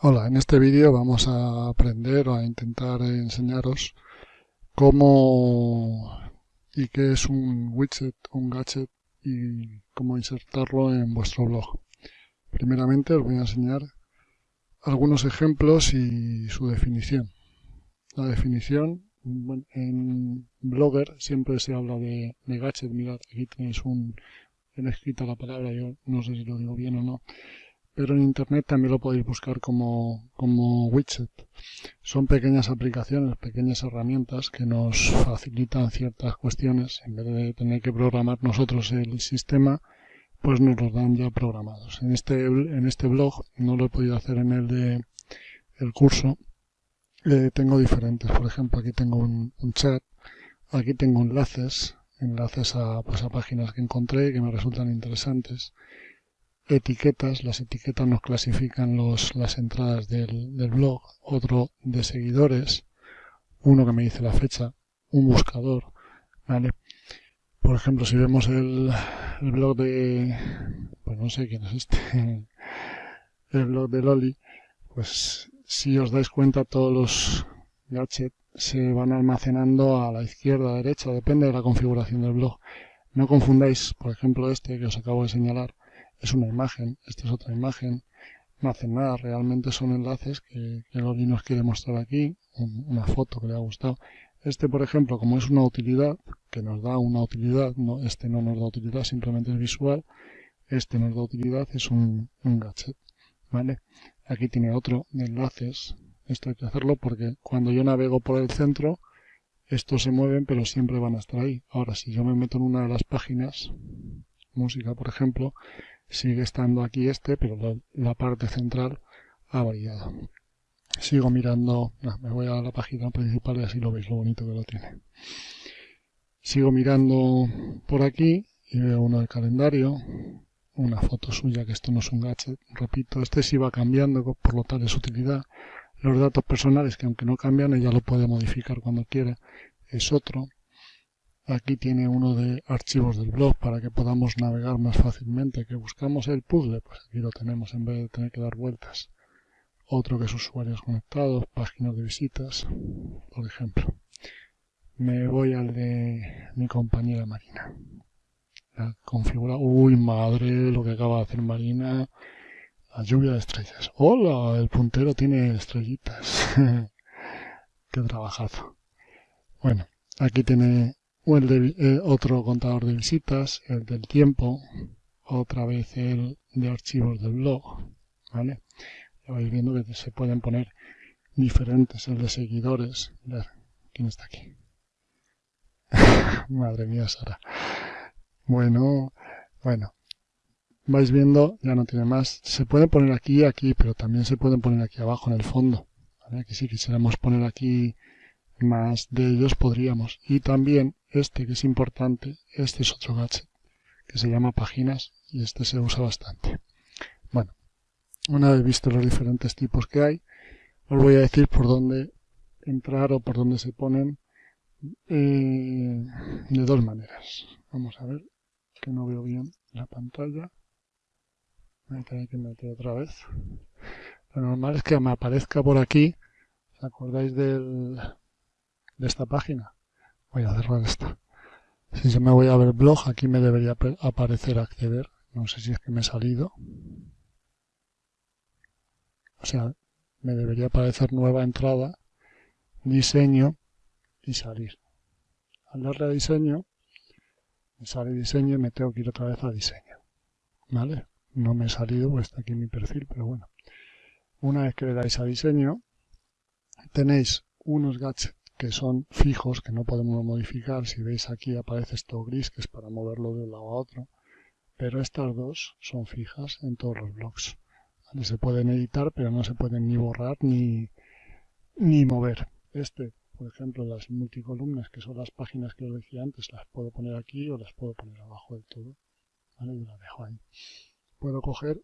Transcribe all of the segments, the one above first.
Hola, en este vídeo vamos a aprender o a intentar enseñaros cómo y qué es un widget, un gadget y cómo insertarlo en vuestro blog. Primeramente os voy a enseñar algunos ejemplos y su definición. La definición, en Blogger siempre se habla de, gadget, mirad, aquí tenéis un, he escrito la palabra, yo no sé si lo digo bien o no, pero en internet también lo podéis buscar como, como widget. Son pequeñas aplicaciones, pequeñas herramientas que nos facilitan ciertas cuestiones. En vez de tener que programar nosotros el sistema, pues nos los dan ya programados. En este, en este blog, no lo he podido hacer en el de el curso, eh, tengo diferentes. Por ejemplo, aquí tengo un, chat, aquí tengo enlaces, enlaces a, pues, a páginas que encontré que me resultan interesantes etiquetas. Las etiquetas nos clasifican los, las entradas del, del blog. Otro de seguidores. Uno que me dice la fecha. Un buscador. ¿Vale? Por ejemplo, si vemos el, el blog de... Pues no sé quién es este. El blog de Loli. Pues si os dais cuenta todos los gadgets se van almacenando a la izquierda, a la derecha, depende de la configuración del blog. No confundáis, por ejemplo, este que os acabo de señalar, es una imagen, esta es otra imagen, no hacen nada, realmente son enlaces que, que Loli nos quiere mostrar aquí, una foto que le ha gustado. Este, por ejemplo, como es una utilidad, que nos da una utilidad, no, este no nos da utilidad, simplemente es visual, este nos da utilidad, es un, un gadget, ¿vale? Aquí tiene otro de enlaces, esto hay que hacerlo porque cuando yo navego por el centro, estos se mueven pero siempre van a estar ahí. Ahora, si yo me meto en una de las páginas, música por ejemplo, sigue estando aquí este, pero la, parte central ha variado. Sigo mirando, me voy a la página principal y así lo veis lo bonito que lo tiene. Sigo mirando por aquí y veo uno del calendario, una foto suya, que esto no es un gadget, repito, este sí va cambiando, por lo tal es utilidad. Los datos personales, que aunque no cambian, ella lo puede modificar cuando quiera, es otro. Aquí tiene uno de archivos del blog para que podamos navegar más fácilmente. Que buscamos el puzzle, pues aquí lo tenemos en vez de tener que dar vueltas. Otro que es usuarios conectados, páginas de visitas, por ejemplo. Me voy al de mi compañera Marina. La configura. Uy, madre, lo que acaba de hacer Marina. La lluvia de estrellas. ¡Hola! El puntero tiene estrellitas. Qué trabajazo. Bueno, aquí tiene o el de, eh, otro contador de visitas, el del tiempo, otra vez el de archivos del blog, ¿vale? Ya vais viendo que se pueden poner diferentes, el de seguidores, ver, ¿quién está aquí? Madre mía, Sara. Bueno, bueno, vais viendo, ya no tiene más. Se puede poner aquí y aquí, pero también se pueden poner aquí abajo en el fondo. ¿vale? Que si quisiéramos poner aquí más de ellos podríamos. Y también este que es importante, este es otro gadget que se llama páginas y este se usa bastante. Bueno, una vez visto los diferentes tipos que hay, os voy a decir por dónde entrar o por dónde se ponen eh, de dos maneras. Vamos a ver, que no veo bien la pantalla. Voy a que meter otra vez. Lo normal es que me aparezca por aquí. ¿Os acordáis del, de esta página. Voy a cerrar esta. Si yo me voy a ver blog, aquí me debería aparecer acceder. No sé si es que me he salido. O sea, me debería aparecer nueva entrada, diseño y salir. Al darle a diseño, me sale diseño y me tengo que ir otra vez a diseño. ¿Vale? No me he salido, pues está aquí mi perfil, pero bueno. Una vez que le dais a diseño, tenéis unos gadgets que son fijos, que no podemos modificar. Si veis aquí aparece esto gris, que es para moverlo de un lado a otro. Pero estas dos son fijas en todos los blogs. Se pueden editar, pero no se pueden ni borrar ni, ni mover. Este, por ejemplo, las multicolumnas, que son las páginas que os decía antes, las puedo poner aquí o las puedo poner abajo del todo. ¿Vale? Y las dejo ahí. Puedo coger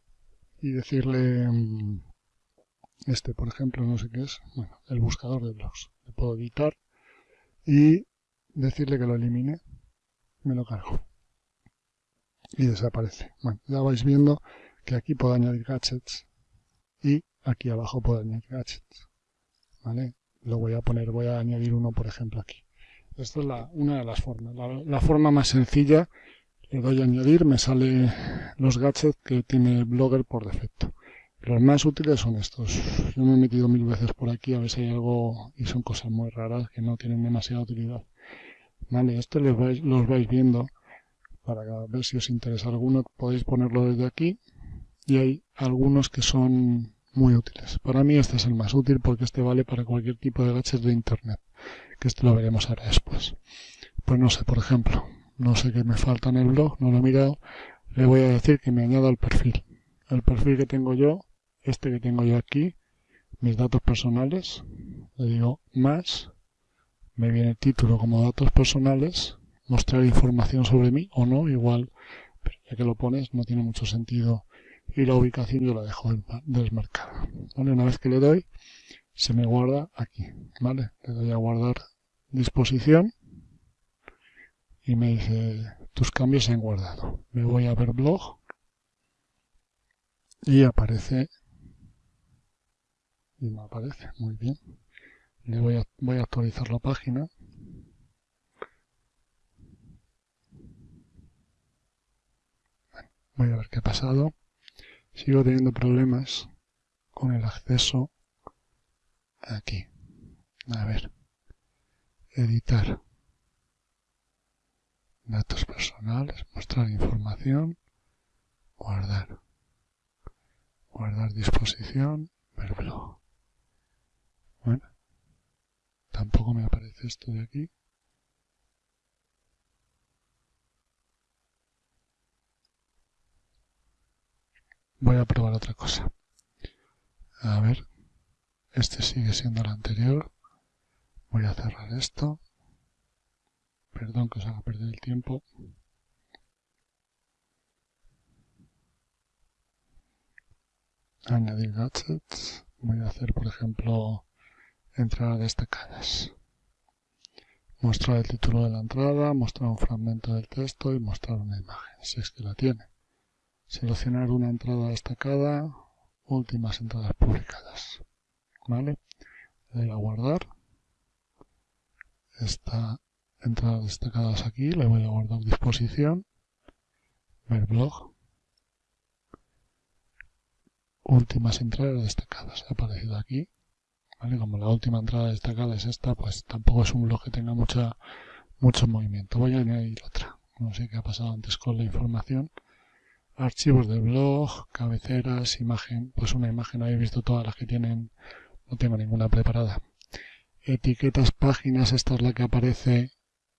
y decirle mm, este, por ejemplo, no sé qué es, bueno, el buscador de blogs. Le puedo editar y decirle que lo elimine. Me lo cargo. Y desaparece. Bueno, ya vais viendo que aquí puedo añadir gadgets y aquí abajo puedo añadir gadgets. ¿Vale? Lo voy a poner, voy a añadir uno por ejemplo aquí. Esta es la, una de las formas. La, forma más sencilla, le doy a añadir, me sale los gadgets que tiene Blogger por defecto. Los más útiles son estos. Yo me he metido mil veces por aquí a ver si hay algo y son cosas muy raras que no tienen demasiada utilidad. Vale, esto los vais, los vais viendo para ver si os interesa alguno. Podéis ponerlo desde aquí y hay algunos que son muy útiles. Para mí este es el más útil porque este vale para cualquier tipo de gadgets de internet, que esto lo veremos ahora después. Pues no sé, por ejemplo, no sé qué me falta en el blog, no lo he mirado, le voy a decir que me añada el perfil. El perfil que tengo yo este que tengo yo aquí, mis datos personales, le digo más, me viene el título como datos personales, mostrar información sobre mí o no, igual, pero ya que lo pones no tiene mucho sentido y la ubicación yo la dejo desmarcada. ¿vale? Una vez que le doy, se me guarda aquí, ¿vale? Le doy a guardar disposición y me dice tus cambios se han guardado. Me voy a ver blog y aparece y me aparece. Muy bien. Le voy a, voy a actualizar la página. Voy a ver qué ha pasado. Sigo teniendo problemas con el acceso aquí. A ver. Editar. Datos personales mostrar información guardar. Guardar disposición ver blog bueno, tampoco me aparece esto de aquí. Voy a probar otra cosa. A ver, este sigue siendo el anterior. Voy a cerrar esto. Perdón que os haga perder el tiempo. Añadir gadgets. Voy a hacer, por ejemplo, entradas destacadas. Mostrar el título de la entrada, mostrar un fragmento del texto y mostrar una imagen, si es que la tiene. Seleccionar una entrada destacada, últimas entradas publicadas. ¿Vale? Le doy a guardar. Esta entradas destacadas aquí, le voy a guardar disposición, ver blog, últimas entradas destacadas. Ha aparecido aquí como la última entrada destacada es esta, pues tampoco es un blog que tenga mucha, mucho movimiento. Voy a añadir otra. No sé qué ha pasado antes con la información. Archivos del blog, cabeceras, imagen. Pues una imagen, habéis visto todas las que tienen. No tengo ninguna preparada. Etiquetas, páginas. Esta es la que aparece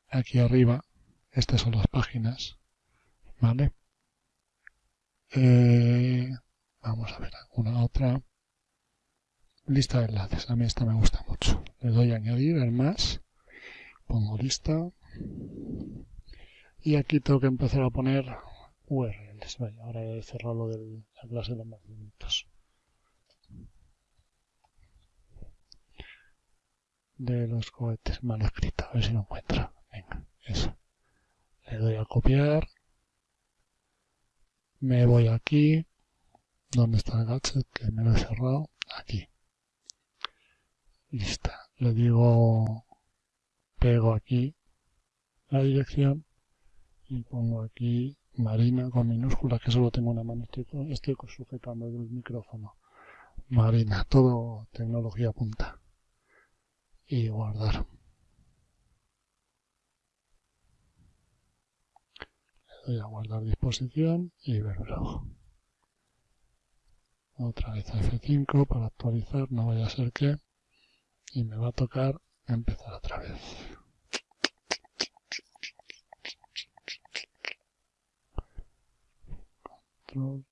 aquí arriba. Estas son las páginas. ¿Vale? Eh, vamos a ver alguna otra. Lista de enlaces. A mí esta me gusta mucho. Le doy a añadir el más. Pongo lista. Y aquí tengo que empezar a poner URLs. ahora he cerrado lo de la clase de los más De los cohetes mal escrito. A ver si lo encuentra. Venga, eso. Le doy a copiar. Me voy aquí. ¿Dónde está el gadget? Que me lo he cerrado. Aquí lista. Le digo, pego aquí la dirección y pongo aquí Marina con minúsculas, que solo tengo una mano, estoy, estoy sujetando el micrófono. Marina, todo tecnología punta. Y guardar. Le doy a guardar disposición y ver blog. Otra vez a F5 para actualizar, no vaya a ser que y me va a tocar empezar otra vez. Control